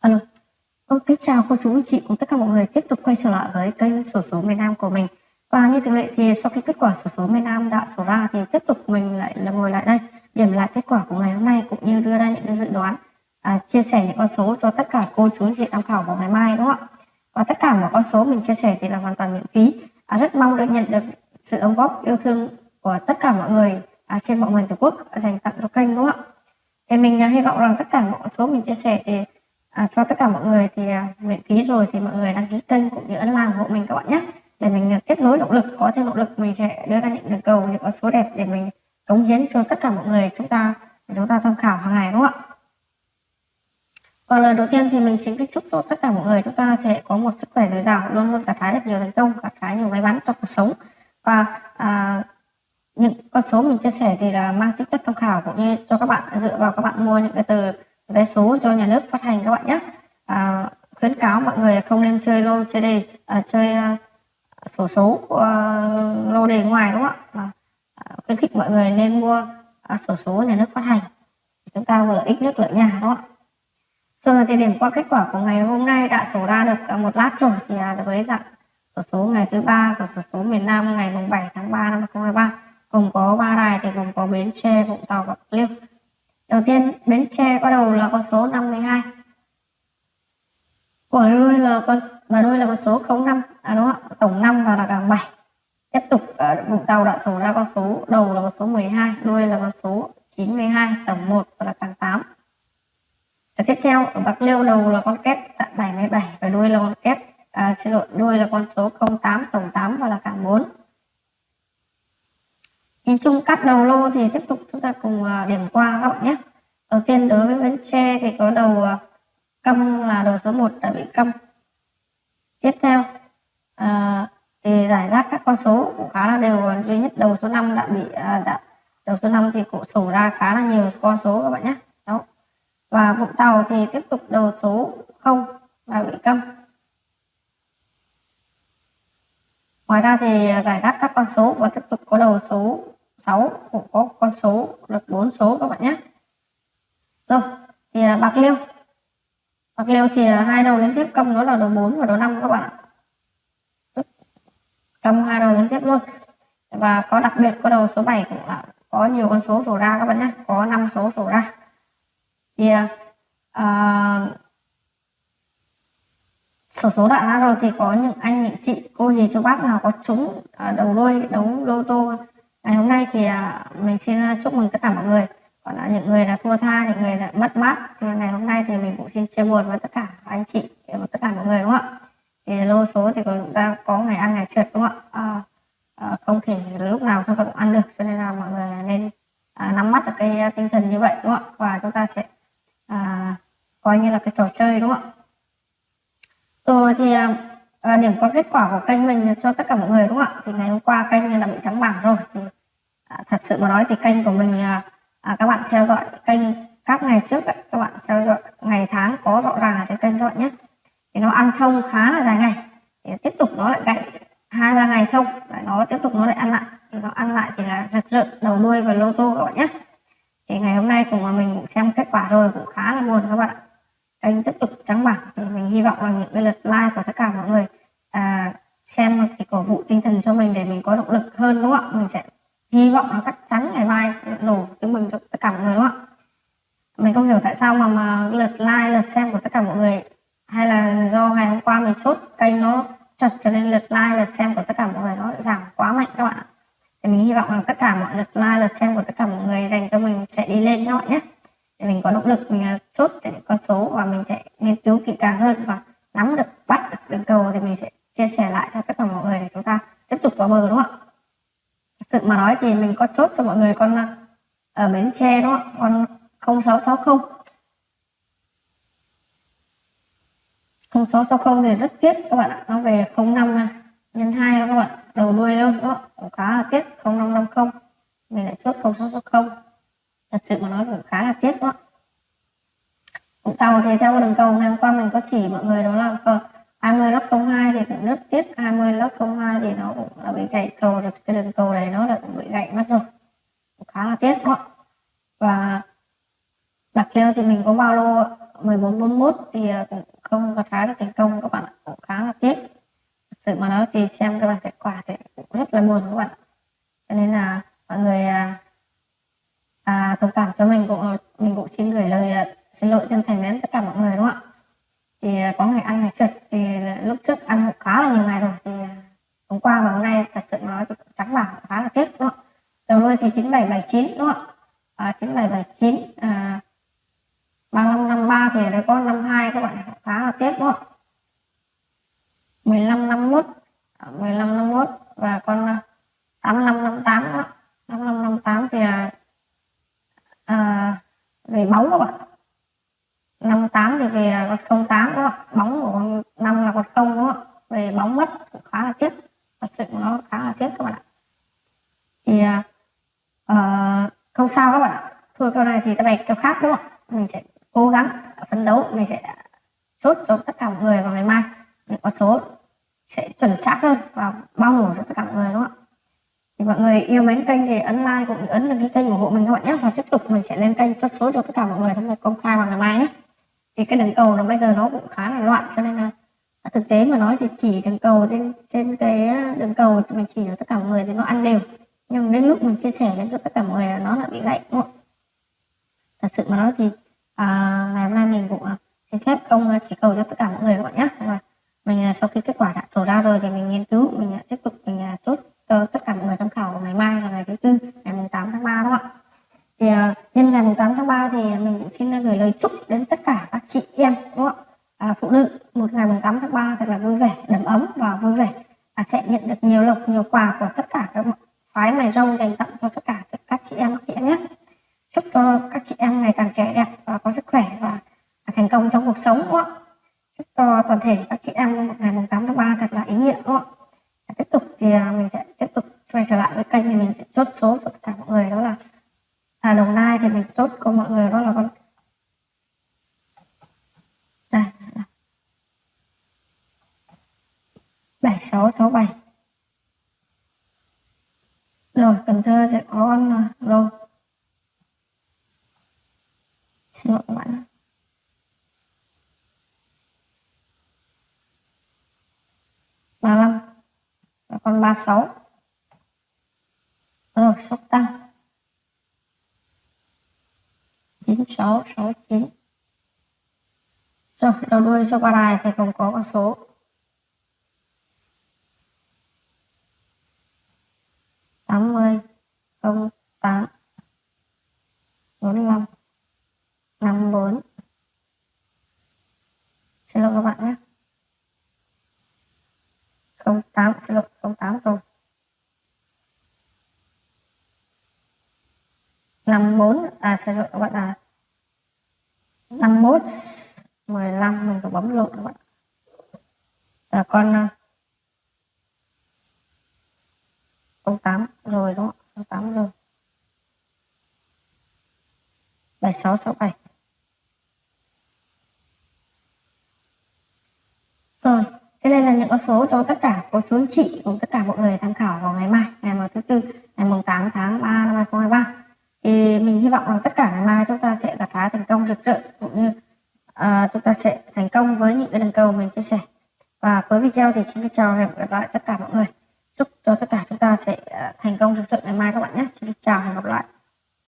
Alo. Vâng, kính chào cô chú chị cùng tất cả mọi người tiếp tục quay trở lại với kênh sổ số miền Nam của mình. Và như thường lệ thì sau khi kết quả sổ số miền Nam đã sổ ra thì tiếp tục mình lại là ngồi lại đây điểm lại kết quả của ngày hôm nay cũng như đưa ra những cái dự đoán à, chia sẻ những con số cho tất cả cô chú anh chị tham khảo vào ngày mai đúng không ạ? Và tất cả mọi con số mình chia sẻ thì là hoàn toàn miễn phí. À, rất mong được nhận được sự đóng góp yêu thương của tất cả mọi người à, trên mọi miền tổ quốc dành tặng cho kênh đúng không ạ? Thì mình à, hy vọng rằng tất cả mọi con số mình chia sẻ thì à, cho tất cả mọi người thì à, miễn phí rồi thì mọi người đăng ký kênh cũng như ấn làm hộ mình các bạn nhé để mình à, nối động lực có thêm động lực mình sẽ đưa ra những đường cầu những con số đẹp để mình cống hiến cho tất cả mọi người chúng ta để chúng ta tham khảo hàng ngày đúng không ạ? Và lời đầu tiên thì mình chính kính chúc cho tất cả mọi người chúng ta sẽ có một sức khỏe dồi dào luôn luôn cả thái được nhiều thành công cả thái nhiều may mắn trong cuộc sống. Và à, những con số mình chia sẻ thì là mang tính chất tham khảo cũng như cho các bạn dựa vào các bạn mua những cái từ vé số do nhà nước phát hành các bạn nhé. À, khuyến cáo mọi người không nên chơi lô chơi đề à, chơi à, sổ số à, lô đề ngoài đúng không ạ? Mà à, khuyến khích mọi người nên mua à, sổ số nhà nước phát hành. Chúng ta vừa ít nước lợi nhà đúng không ạ? Rồi thì điểm qua kết quả của ngày hôm nay đã sổ ra được một lát rồi thì uh, với dạng sổ số ngày thứ ba của sổ số miền Nam ngày mùng 7 tháng 3 năm 2023 gồm có ba đài thì gồm có Bến Tre, Vũng Tàu và Bạc Liêu. Đầu tiên Bến Tre có đầu là con số 52 Quả đuôi là con và đuôi là con số 05 à đúng không? Tổng 5 và là cả 7 Tiếp tục ở Vũng Tàu đã số ra con số đầu là con số 12 Đuôi là con số 92 Tổng 1 và là càng 8 và tiếp theo ở Bạc Liêu đầu là con kép tại 77 và đuôi là con kép à, xin lỗi đuôi là con số 08 tổng 8 và là càng 4 nhìn chung cắt đầu lô thì tiếp tục chúng ta cùng à, điểm qua các bạn nhé. Đầu tiên đối với bến tre thì có đầu à, câm cong là đầu số 1 đã bị cong tiếp theo à, thì giải rác các con số cũng khá là đều à, duy nhất đầu số 5 đã bị à, đã đầu số 5 thì cũng sổ ra khá là nhiều con số các bạn nhé. Đó. Và Vũng Tàu thì tiếp tục đầu số 0 là bị cong ngoài ra thì giải rác các con số và tiếp tục có đầu số 6 cũng có con số được 4 số các bạn nhé. Rồi thì là bạc liêu. Bạc liêu thì là hai đầu liên tiếp công nó là đầu 4 và đầu 5 các bạn ạ. Trong hai đầu liên tiếp luôn. Và có đặc biệt có đầu số 7 cũng là có nhiều con số sổ ra các bạn nhé có 5 số sổ ra. Thì à, sổ số đã ra rồi thì có những anh những chị cô gì chú bác nào có trúng à, đầu đuôi đấu lô tô ngày hôm nay thì à, mình xin à, chúc mừng tất cả mọi người. Còn là những người là thua tha những người là mất mát thì ngày hôm nay thì mình cũng xin chia buồn với tất cả anh chị và tất cả mọi người đúng không ạ? Thì lô số thì chúng ta có ngày ăn ngày trượt đúng không ạ? À, à, không thể lúc nào chúng ta cũng ăn được cho nên là mọi người nên à, nắm bắt được cái à, tinh thần như vậy đúng không ạ? Và chúng ta sẽ à, coi như là cái trò chơi đúng không ạ? Rồi thì à, điểm qua kết quả của kênh mình cho tất cả mọi người đúng không ạ? Thì ngày hôm qua kênh đã bị trắng bảng rồi. Thì à, thật sự mà nói thì kênh của mình à, à, các bạn theo dõi kênh các ngày trước ấy, các bạn theo dõi ngày tháng có rõ ràng ở trên kênh các bạn nhé. Thì nó ăn thông khá là dài ngày. Thì tiếp tục nó lại gãy hai ba ngày thông. Lại nó tiếp tục nó lại ăn lại. Thì nó ăn lại thì là rực rỡ đầu đuôi và lô tô các bạn nhé. Thì ngày hôm nay cùng mà mình cũng xem kết quả rồi cũng khá là buồn các bạn ạ kênh tiếp tục trắng bảng. Mình hy vọng là những cái lượt like của tất cả mọi người à, xem thì cổ vũ tinh thần cho mình để mình có động lực hơn đúng không ạ? Mình sẽ hy vọng là chắc chắn ngày mai sẽ nổ chứng minh cho tất cả mọi người đúng không ạ? Mình không hiểu tại sao mà mà lượt like lượt xem của tất cả mọi người hay là do ngày hôm qua mình chốt kênh nó chật cho nên lượt like lượt xem của tất cả mọi người nó giảm quá mạnh các bạn ạ. Thì mình hy vọng là tất cả mọi lượt like lượt xem của tất cả mọi người dành cho mình sẽ đi lên các bạn nhé để mình có động lực, mình à, chốt những con số và mình sẽ nghiên cứu kỹ càng hơn và nắm được, bắt được đường cầu thì mình sẽ chia sẻ lại cho tất cả mọi người để chúng ta tiếp tục vào bờ, đúng không ạ? Thực sự mà nói thì mình có chốt cho mọi người con à, ở bến tre, đúng không ạ? Con 0660 0660 thì rất tiếc các bạn ạ. Nó về 05 à, nhân 2 đó các bạn đầu đuôi luôn đó cũng khá là tiếc 0550 mình lại chốt 0660 thật sự mà nói cũng khá là tiếc đó. Cũng Tàu thì theo đường cầu ngày hôm qua mình có chỉ mọi người đó là ờ, 20 lốc 02 thì cũng rất tiếc 20 lốc 02 thì nó cũng là bị gãy cầu rồi, cái đường cầu này nó đã bị gãy mất rồi. Cũng khá là tiếc đó. Và bạc liêu thì mình có bao lô 1441 thì ờ, cũng không có trái được thành công các bạn ạ, cũng khá là tiếc. Thật sự mà nói thì xem các bạn kết quả thì cũng rất là buồn các bạn ạ nên là mọi người à, à, thông cảm cho mình cũng mình cũng xin gửi lời à, xin lỗi chân thành đến tất cả mọi người đúng không ạ thì à, có ngày ăn ngày trật thì lúc trước ăn cũng khá là nhiều ngày rồi. Thì à, hôm qua và hôm nay thật sự nói thì cũng trắng bảng khá là tiếc đúng không đầu đuôi thì 9779 đúng không ạ? À, 9779 à, 3553 thì ở đây có 52 các bạn khá là tiếc đúng không 1551 1551 à, và con 8558 đó 8558 thì à, à, về bóng các bạn 58 thì về con 08 đúng không bóng của con 5 là con không đúng không về bóng mất cũng khá là tiếc thật sự nó khá là tiếc các bạn ạ thì uh, không sao các bạn ạ? Thua câu này thì ta bạch câu khác, đúng không? Mình sẽ cố gắng phấn đấu, mình sẽ chốt cho tất cả mọi người vào ngày mai. Những con số sẽ chuẩn xác hơn và bao phủ cho tất cả mọi người, đúng không ạ? Thì mọi người yêu mến kênh thì ấn like cũng như ấn đăng ký kênh ủng hộ mình các bạn nhé. Và tiếp tục mình sẽ lên kênh chốt số cho tất cả mọi người tham gia công khai vào ngày mai nhé. Thì cái đường cầu nó bây giờ nó cũng khá là loạn, cho nên là à, thực tế mà nói thì chỉ đường cầu trên trên cái à, đường cầu mình chỉ cho tất cả mọi người thì nó ăn đều nhưng đến lúc mình chia sẻ đến cho tất cả mọi người là nó lại bị gãy đúng không? Thật sự mà nói thì à, ngày hôm nay mình cũng à, xin phép không à, chỉ cầu cho tất cả mọi người các bạn nhé và mình à, sau khi kết quả đã sổ ra rồi thì mình nghiên cứu mình tiếp tục mình chốt cho tất cả mọi người tham khảo ngày mai là ngày thứ tư ngày 8 tháng 3 đó ạ? Thì nhân ngày 8 tháng 3 thì mình cũng xin gửi lời chúc đến tất cả các chị em đúng không ạ? À, phụ nữ một ngày 8 tháng 3 thật là vui vẻ đầm ấm và vui vẻ. À, sẽ nhận được nhiều lộc nhiều quà của tất cả các khoái mày râu dành tặng cho tất cả các chị em các chị em nhé chúc cho các chị em ngày càng trẻ đẹp và có sức khỏe và thành công trong cuộc sống đúng không? chúc cho toàn thể các chị em một ngày 8 tháng 3 thật là ý nghĩa đúng không? tiếp tục thì à, mình sẽ tiếp tục quay trở lại với kênh thì mình sẽ chốt số cho tất cả mọi người đó là à, đồng nai thì mình chốt cho mọi người đó là con đây bảy sáu sáu bảy rồi cần thơ sẽ có con rồi. Xin lỗi các bạn ba năm và con ba sáu. Rồi, sóc tăng. chín sáu sáu chín. Rồi, đầu đuôi cho qua đài thì không có con số. Tám mươi không tám bốn năm năm bốn. Xin lỗi các bạn nhé. Không tám xin lỗi không tám rồi. Năm bốn à xin lỗi các bạn à. Năm mốt mười lăm mình có bấm lộn các bạn. À, con không tám rồi đúng không tám rồi bảy sáu sáu bảy Rồi, thế đây là những con số cho tất cả cô chú anh chị cùng tất cả mọi người tham khảo vào ngày mai, ngày mùng thứ tư, ngày mùng 8 tháng 3 năm 2023. Thì mình hy vọng rằng tất cả ngày mai chúng ta sẽ gặt hái thành công rực rỡ cũng như à, chúng ta sẽ thành công với những cái đường cầu mình chia sẻ. Và cuối video thì xin chào và hẹn gặp lại tất cả mọi người. Chúc cho tất cả chúng ta sẽ à, thành công trong trận ngày mai các bạn nhé. Xin chào và hẹn gặp lại.